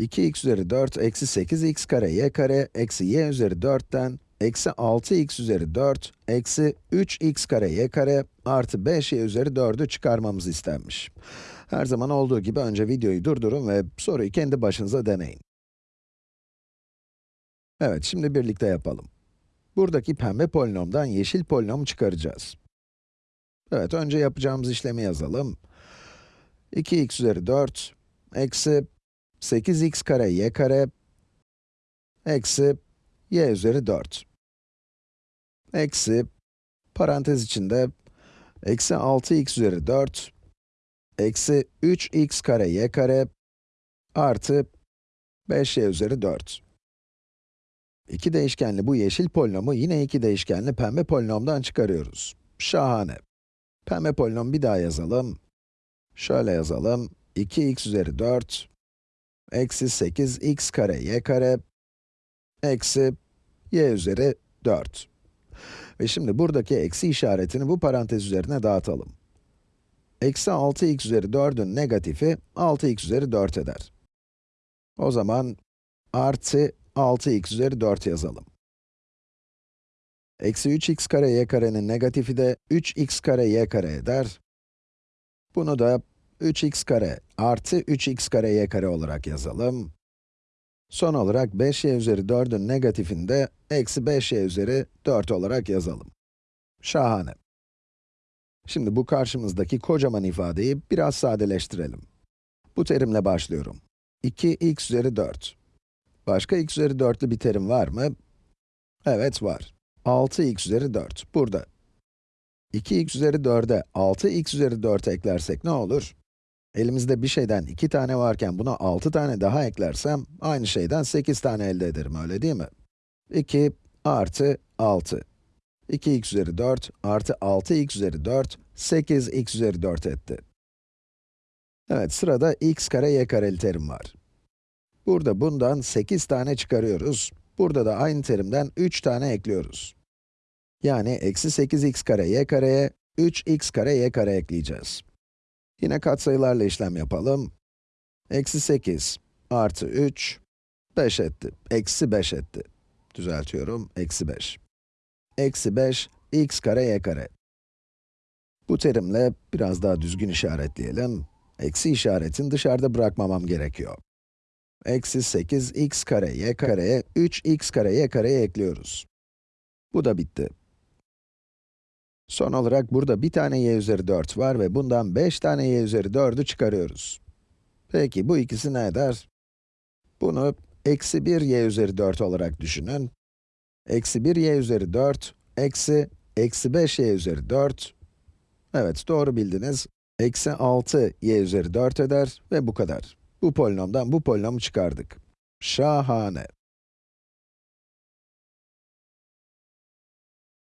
2x üzeri 4 eksi 8x kare y kare eksi y üzeri 4'ten eksi 6x üzeri 4 eksi 3x kare y kare artı 5y üzeri 4'ü çıkarmamız istenmiş. Her zaman olduğu gibi önce videoyu durdurun ve soruyu kendi başınıza deneyin. Evet, şimdi birlikte yapalım. Buradaki pembe polinomdan yeşil polinomu çıkaracağız. Evet, önce yapacağımız işlemi yazalım. 2x üzeri 4 eksi 8x kare y kare eksi y üzeri 4 eksi parantez içinde eksi 6x üzeri 4 eksi 3x kare y kare artı 5y üzeri 4. İki değişkenli bu yeşil polinomu yine iki değişkenli pembe polinomdan çıkarıyoruz. Şahane. Pembe polinom bir daha yazalım. Şöyle yazalım. 2x üzeri 4 eksi 8x kare y kare eksi y üzeri 4. Ve şimdi buradaki eksi işaretini bu parantez üzerine dağıtalım. Eksi 6x üzeri 4'ün negatifi 6x üzeri 4 eder. O zaman artı 6x üzeri 4 yazalım. Eksi 3x kare y karenin negatifi de 3x kare y kare eder. Bunu da 3x kare artı 3x kare y kare olarak yazalım. Son olarak 5y üzeri 4'ün negatifini de eksi 5y üzeri 4 olarak yazalım. Şahane. Şimdi bu karşımızdaki kocaman ifadeyi biraz sadeleştirelim. Bu terimle başlıyorum. 2x üzeri 4. Başka x üzeri 4'lü bir terim var mı? Evet, var. 6x üzeri 4, burada. 2x üzeri 4'e 6x üzeri 4 eklersek ne olur? Elimizde bir şeyden 2 tane varken buna 6 tane daha eklersem, aynı şeyden 8 tane elde ederim, öyle değil mi? 2 artı 6. 2x üzeri 4 artı 6x üzeri 4, 8x üzeri 4 etti. Evet, sırada x kare y kareli terim var. Burada bundan 8 tane çıkarıyoruz. Burada da aynı terimden 3 tane ekliyoruz. Yani eksi 8x kare y kareye 3x kare y kare ekleyeceğiz. Yine katsayılarla işlem yapalım. Eksi 8 artı 3, 5 etti. Eksi 5 etti. Düzeltiyorum, eksi 5. Eksi 5, x kare y kare. Bu terimle biraz daha düzgün işaretleyelim. Eksi işaretini dışarıda bırakmamam gerekiyor. Eksi 8 x kare y kareye 3x kare y kareye ekliyoruz. Bu da bitti. Son olarak burada bir tane y üzeri 4 var ve bundan 5 tane y üzeri 4'ü çıkarıyoruz. Peki bu ikisi ne eder? Bunu eksi 1 y üzeri 4 olarak düşünün. Eksi 1 y üzeri 4, eksi, eksi 5 y üzeri 4. Evet, doğru bildiniz. Eksi 6 y üzeri 4 eder ve bu kadar. Bu polinomdan bu polinomu çıkardık. Şahane.